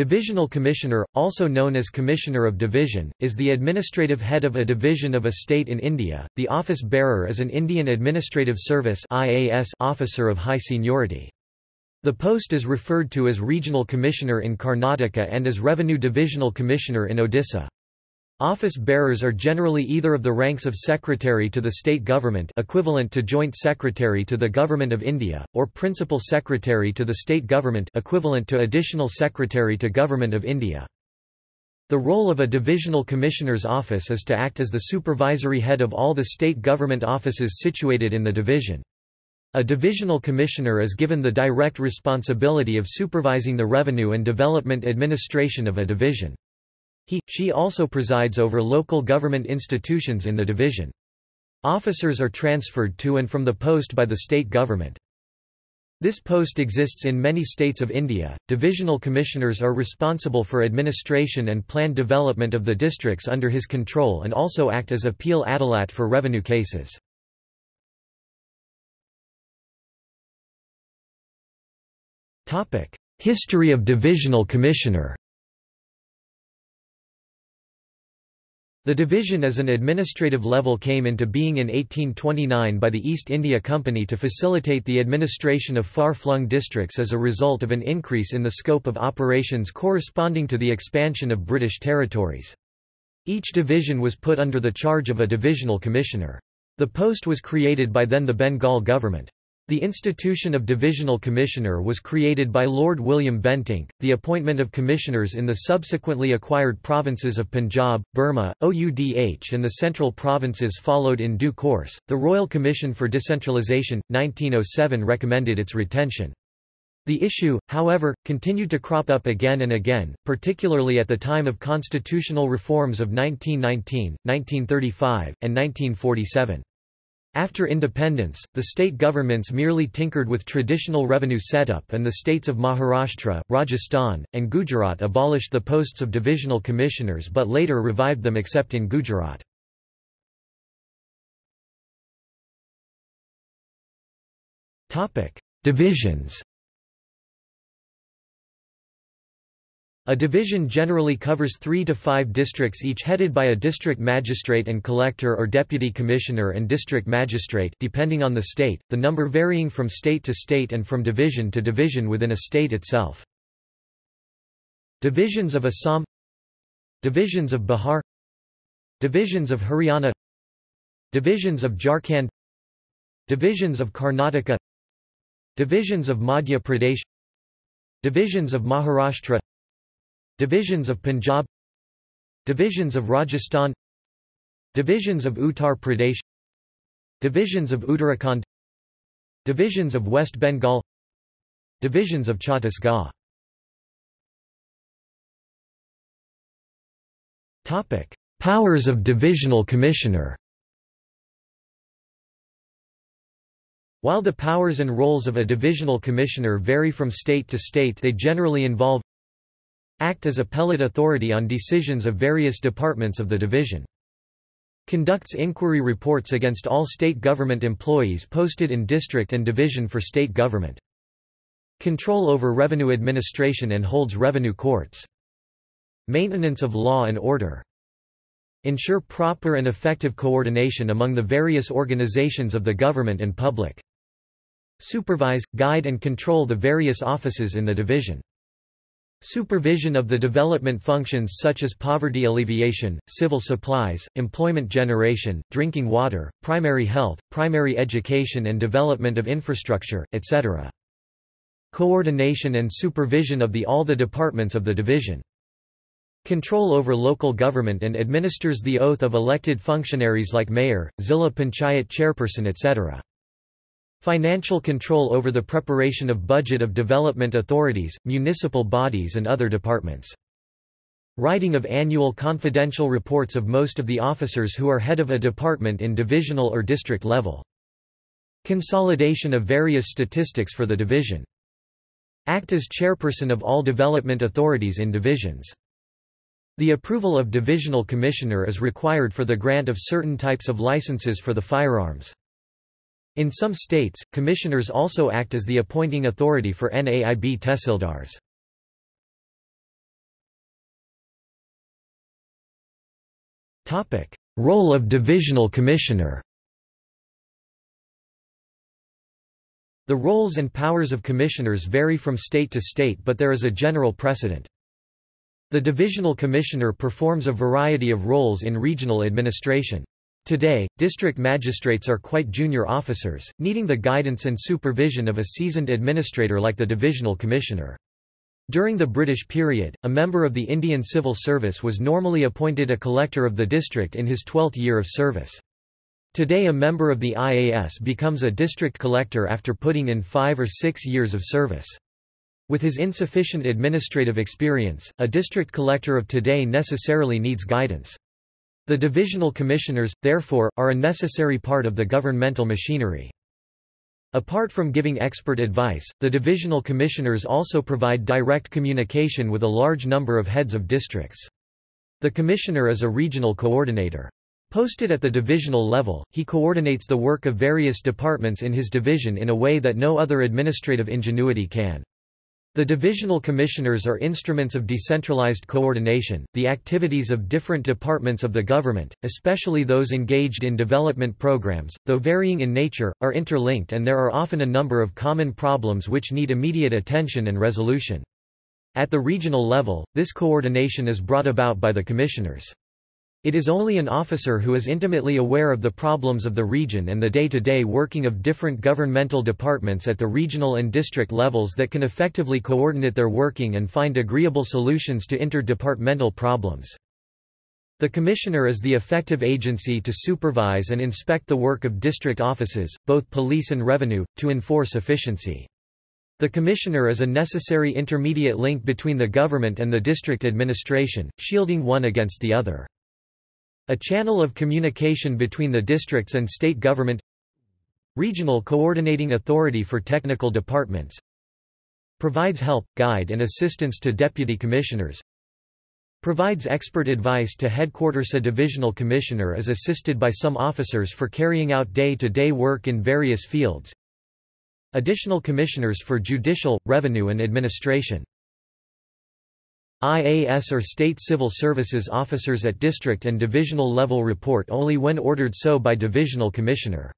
Divisional Commissioner, also known as Commissioner of Division, is the administrative head of a division of a state in India. The office bearer is an Indian Administrative Service (IAS) officer of high seniority. The post is referred to as Regional Commissioner in Karnataka and as Revenue Divisional Commissioner in Odisha. Office bearers are generally either of the ranks of Secretary to the State Government equivalent to Joint Secretary to the Government of India, or Principal Secretary to the State Government equivalent to Additional Secretary to Government of India. The role of a Divisional Commissioner's office is to act as the supervisory head of all the state government offices situated in the division. A Divisional Commissioner is given the direct responsibility of supervising the revenue and development administration of a division. He, she also presides over local government institutions in the division. Officers are transferred to and from the post by the state government. This post exists in many states of India. Divisional commissioners are responsible for administration and planned development of the districts under his control and also act as appeal adalat for revenue cases. History of divisional commissioner The division as an administrative level came into being in 1829 by the East India Company to facilitate the administration of far-flung districts as a result of an increase in the scope of operations corresponding to the expansion of British territories. Each division was put under the charge of a divisional commissioner. The post was created by then the Bengal government. The institution of Divisional Commissioner was created by Lord William Bentinck. The appointment of commissioners in the subsequently acquired provinces of Punjab, Burma, Oudh, and the central provinces followed in due course. The Royal Commission for Decentralisation, 1907 recommended its retention. The issue, however, continued to crop up again and again, particularly at the time of constitutional reforms of 1919, 1935, and 1947. After independence, the state governments merely tinkered with traditional revenue setup and the states of Maharashtra, Rajasthan, and Gujarat abolished the posts of divisional commissioners but later revived them except in Gujarat. Divisions A division generally covers three to five districts each headed by a district magistrate and collector or deputy commissioner and district magistrate depending on the state, the number varying from state to state and from division to division within a state itself. Divisions of Assam Divisions of Bihar Divisions of Haryana Divisions of Jharkhand Divisions of Karnataka Divisions of Madhya Pradesh Divisions of Maharashtra Divisions of Punjab Divisions of Rajasthan Divisions of Uttar Pradesh Divisions of Uttarakhand Divisions of West Bengal Divisions of Chhattisgarh. Topic: Powers of Divisional Commissioner While the powers and roles of a divisional commissioner vary from state to state they generally involve Act as appellate authority on decisions of various departments of the division. Conducts inquiry reports against all state government employees posted in district and division for state government. Control over revenue administration and holds revenue courts. Maintenance of law and order. Ensure proper and effective coordination among the various organizations of the government and public. Supervise, guide and control the various offices in the division. Supervision of the development functions such as poverty alleviation, civil supplies, employment generation, drinking water, primary health, primary education and development of infrastructure, etc. Coordination and supervision of the all the departments of the division. Control over local government and administers the oath of elected functionaries like mayor, Zilla Panchayat chairperson etc. Financial control over the preparation of budget of development authorities, municipal bodies and other departments. Writing of annual confidential reports of most of the officers who are head of a department in divisional or district level. Consolidation of various statistics for the division. Act as chairperson of all development authorities in divisions. The approval of divisional commissioner is required for the grant of certain types of licenses for the firearms. In some states, commissioners also act as the appointing authority for NAIB tehsildars. Role of divisional commissioner The roles and powers of commissioners vary from state to state but there is a general precedent. The divisional commissioner performs a variety of roles in regional administration. Today, district magistrates are quite junior officers, needing the guidance and supervision of a seasoned administrator like the divisional commissioner. During the British period, a member of the Indian Civil Service was normally appointed a collector of the district in his twelfth year of service. Today a member of the IAS becomes a district collector after putting in five or six years of service. With his insufficient administrative experience, a district collector of today necessarily needs guidance. The divisional commissioners, therefore, are a necessary part of the governmental machinery. Apart from giving expert advice, the divisional commissioners also provide direct communication with a large number of heads of districts. The commissioner is a regional coordinator. Posted at the divisional level, he coordinates the work of various departments in his division in a way that no other administrative ingenuity can. The divisional commissioners are instruments of decentralized coordination. The activities of different departments of the government, especially those engaged in development programs, though varying in nature, are interlinked and there are often a number of common problems which need immediate attention and resolution. At the regional level, this coordination is brought about by the commissioners. It is only an officer who is intimately aware of the problems of the region and the day-to-day -day working of different governmental departments at the regional and district levels that can effectively coordinate their working and find agreeable solutions to interdepartmental problems. The Commissioner is the effective agency to supervise and inspect the work of district offices, both police and revenue, to enforce efficiency. The Commissioner is a necessary intermediate link between the government and the district administration, shielding one against the other. A channel of communication between the districts and state government Regional Coordinating Authority for Technical Departments Provides help, guide and assistance to deputy commissioners Provides expert advice to headquarters. A divisional commissioner is assisted by some officers for carrying out day-to-day -day work in various fields. Additional commissioners for judicial, revenue and administration IAS or state civil services officers at district and divisional level report only when ordered so by divisional commissioner.